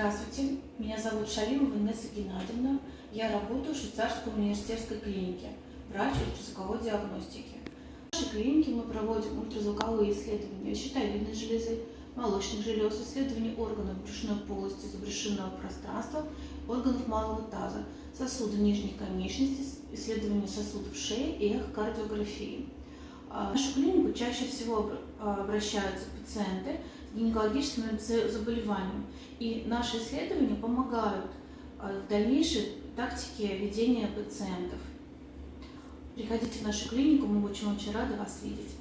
Здравствуйте, меня зовут Шалимова Инесса Геннадьевна. Я работаю в Швейцарской университетской клинике, врач ультразвуковой диагностики. В нашей клинике мы проводим ультразвуковые исследования щитовидной железы, молочных желез, исследования органов брюшной полости, забрюшинного пространства, органов малого таза, сосудов нижних конечностей, исследования сосудов шеи и эхокардиографии. В нашу клинику чаще всего обращаются пациенты с гинекологическими заболеваниями, и наши исследования помогают в дальнейшей тактике ведения пациентов. Приходите в нашу клинику, мы очень-очень рады вас видеть.